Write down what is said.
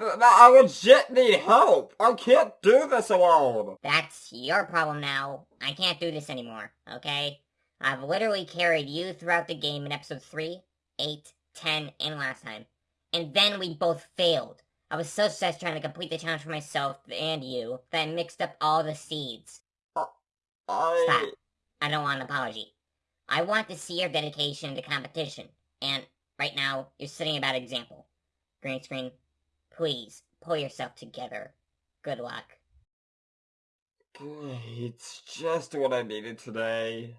I legit need help. I can't do this alone. That's your problem now. I can't do this anymore, okay? I've literally carried you throughout the game in episode 3, 8, 10, and last time. And then we both failed. I was so stressed trying to complete the challenge for myself and you that I mixed up all the seeds. Uh, I... Stop. I don't want an apology. I want to see your dedication to competition. And right now, you're setting a bad example. Green screen, please pull yourself together. Good luck. It's just what I needed today.